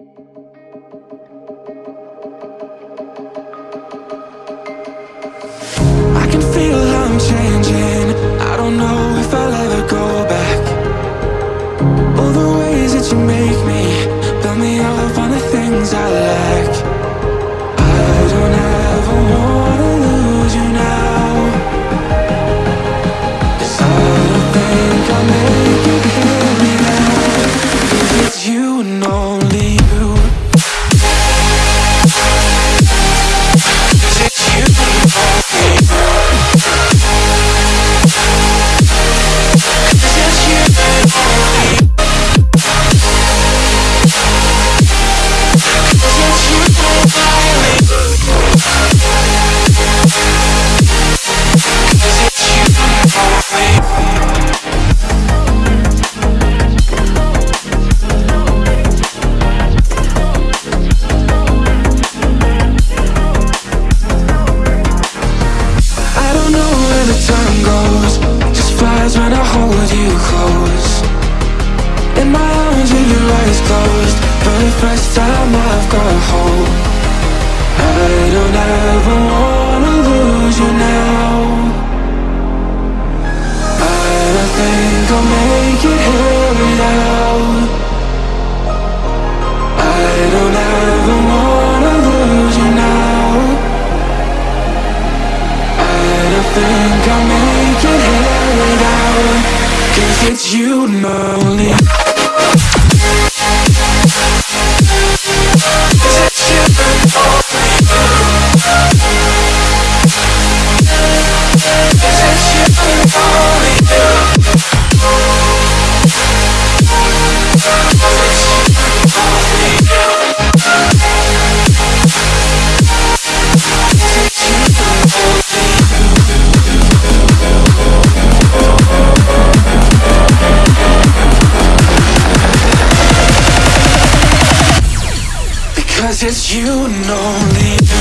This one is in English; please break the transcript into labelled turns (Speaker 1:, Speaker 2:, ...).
Speaker 1: I can feel I'm changing. I don't know if I'll ever go back. All the ways that you make me build me up on the things I lack. I don't ever wanna lose you now. I don't think I'll make it here. 'Cause it's you and only when I hold you close. In my arms with your eyes closed. For the first time I've got hope. I don't ever wanna lose you it's you and It's you and only